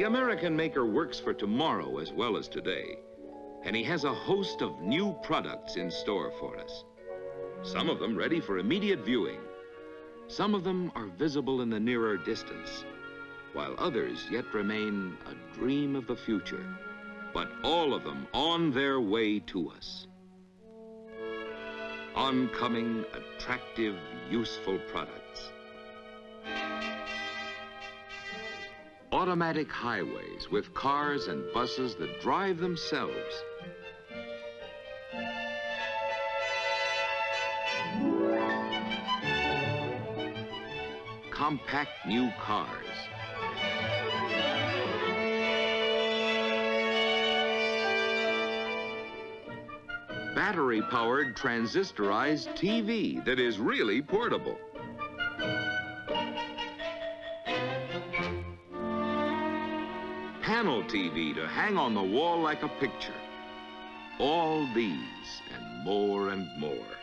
American maker works for tomorrow as well as today, and he has a host of new products in store for us. Some of them ready for immediate viewing. Some of them are visible in the nearer distance, while others yet remain a dream of the future, but all of them on their way to us. Oncoming, attractive, useful products. Automatic highways with cars and buses that drive themselves. Compact new cars. Battery-powered transistorized TV that is really portable. Panel TV to hang on the wall like a picture. All these and more and more.